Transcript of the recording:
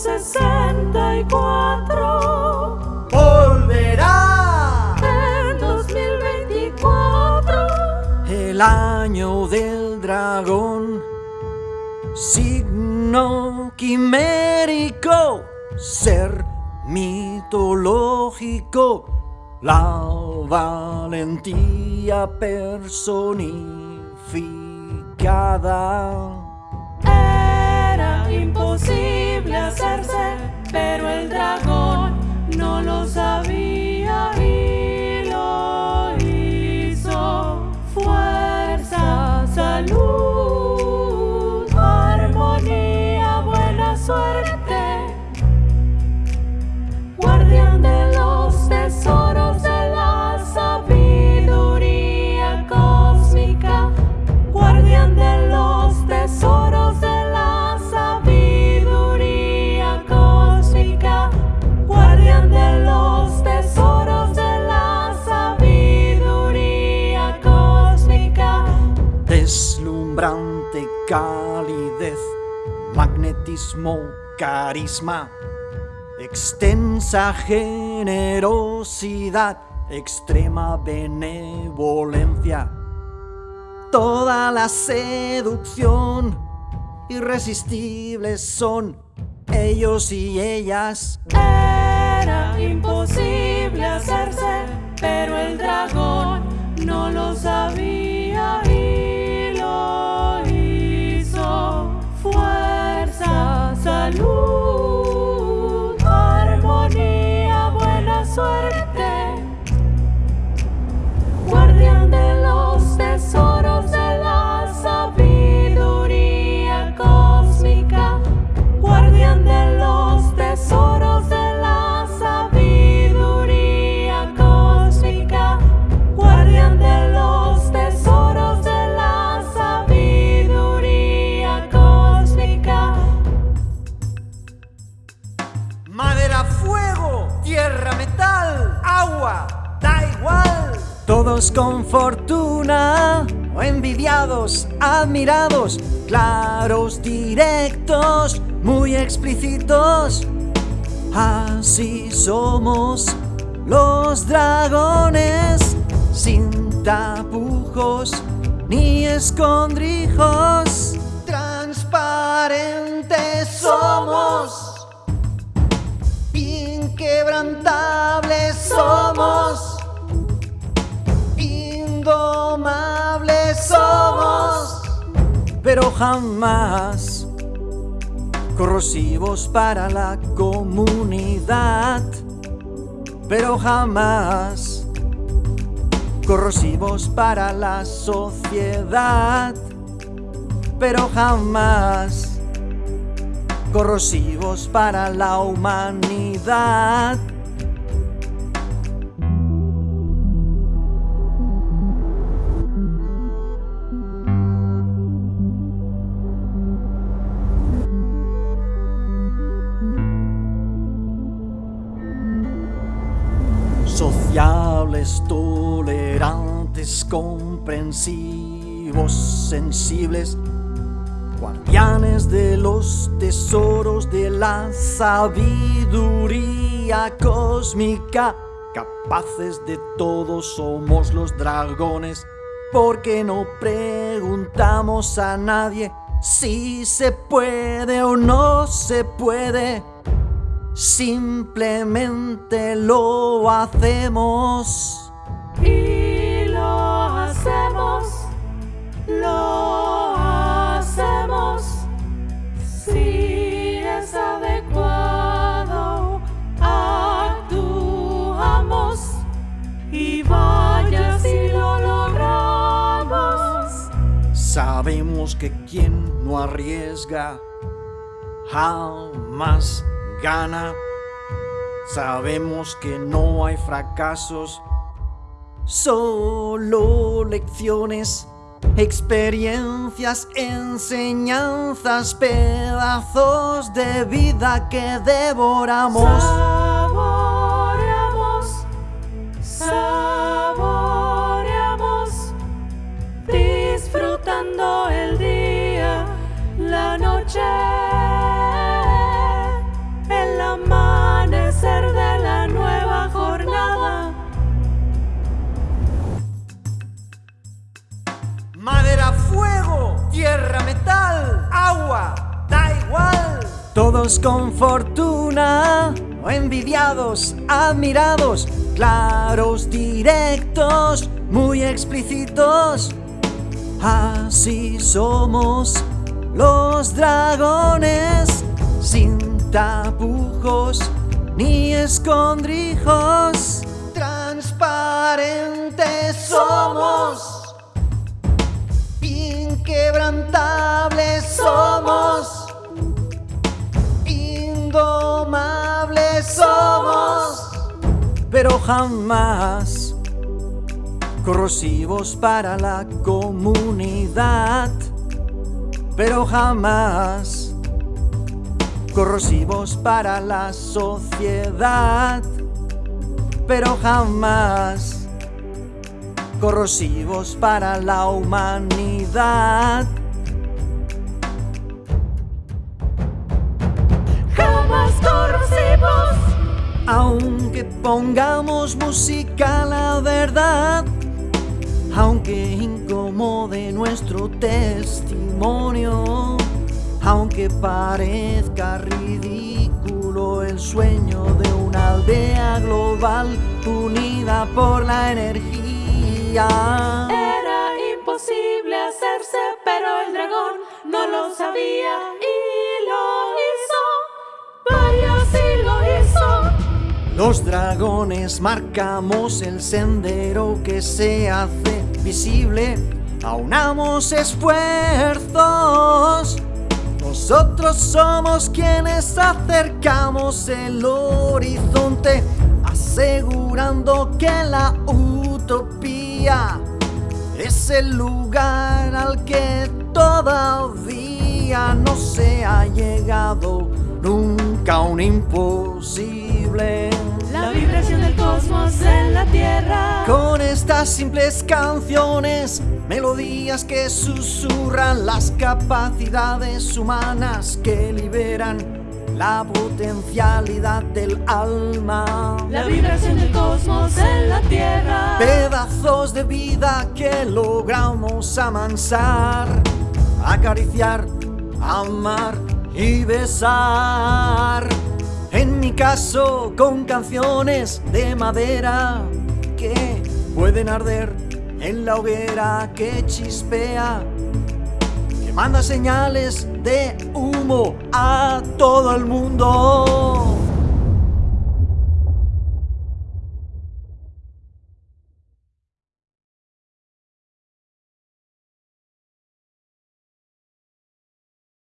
1964 volverá. En 2024 el año del dragón, signo quimérico, ser mitológico, la valentía personificada. Imposible hacerse, pero el dragón no lo sabía Calidez, magnetismo, carisma, extensa generosidad, extrema benevolencia, toda la seducción, irresistibles son ellos y ellas. Era imposible hacerse, pero el dragón no lo sabía Con fortuna, o envidiados, admirados, claros, directos, muy explícitos. Así somos los dragones, sin tapujos ni escondrijos. Transparentes somos jamás. Corrosivos para la comunidad, pero jamás. Corrosivos para la sociedad, pero jamás. Corrosivos para la humanidad. Sociables, tolerantes, comprensivos, sensibles, guardianes de los tesoros de la sabiduría cósmica, capaces de todo somos los dragones, porque no preguntamos a nadie si se puede o no se puede, simplemente lo hacemos. Y lo hacemos, lo hacemos, si es adecuado, actuamos y vaya si lo logramos. Sabemos que quien no arriesga jamás gana. Sabemos que no hay fracasos, solo lecciones, experiencias, enseñanzas, pedazos de vida que devoramos. Agua, da igual. Todos con fortuna, envidiados, admirados, claros, directos, muy explícitos. Así somos los dragones, sin tapujos ni escondrijos. Transparentes somos, jamás. Corrosivos para la comunidad, pero jamás. Corrosivos para la sociedad, pero jamás. Corrosivos para la humanidad. Aunque pongamos música la verdad, aunque incomode nuestro testimonio, aunque parezca ridículo el sueño de una aldea global unida por la energía. era imposible hacerse, pero el dragón no lo sabía Los dragones marcamos el sendero que se hace visible. Aunamos esfuerzos. Nosotros somos quienes acercamos el horizonte, asegurando que la utopía es el lugar al que todavía no se ha llegado nunca un imposible. La vibración del cosmos en la tierra. Con estas simples canciones, melodías que susurran las capacidades humanas que liberan la potencialidad del alma. La vibración del cosmos en la tierra. Pedazos de vida que logramos amansar, acariciar, amar y besar. En mi caso, con canciones de madera que pueden arder en la hoguera que chispea, que manda señales de humo a todo el mundo.